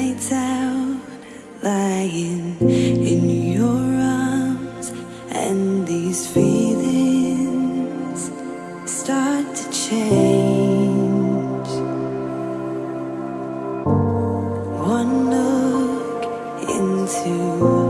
nights out lying in your arms and these feelings start to change. One look into